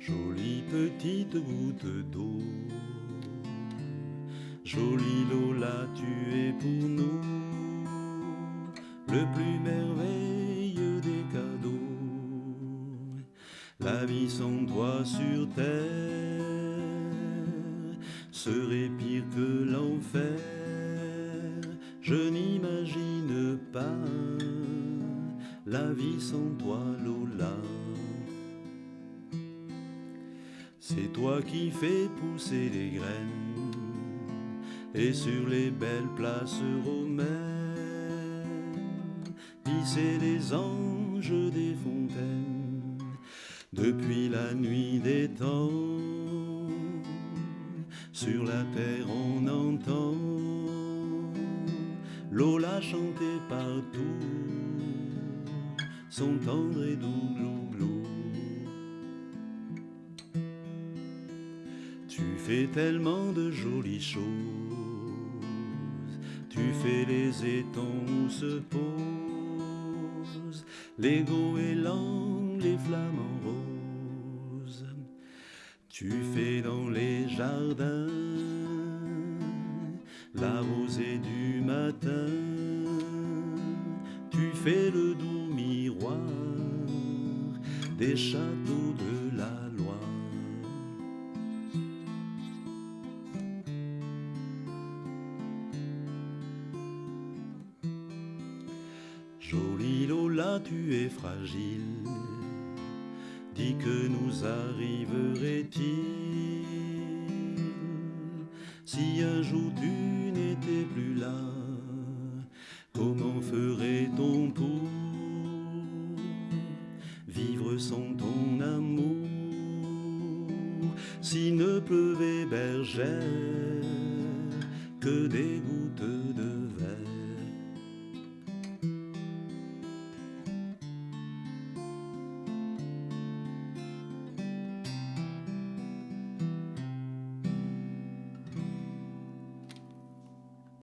Jolie petite goutte d'eau, jolie Lola, tu es pour nous le plus merveilleux des cadeaux. La vie sans toi sur terre serait pire que l'enfer. Je n'imagine pas la vie sans toi, Lola. C'est toi qui fais pousser les graines et sur les belles places romaines, pisser les anges des fontaines depuis la nuit des temps. Sur la terre on entend Lola chanter partout son tendre et doux glou Tu fais tellement de jolies choses, tu fais les étangs où se posent les goélands, les flamants roses. Tu fais dans les jardins la rosée du matin, tu fais le doux miroir des châteaux Jolie Lola, tu es fragile. Dis que nous arriverait-il si un jour tu n'étais plus là? Comment ferait-on pour vivre sans ton amour? S'il ne pleuvait bergère que des de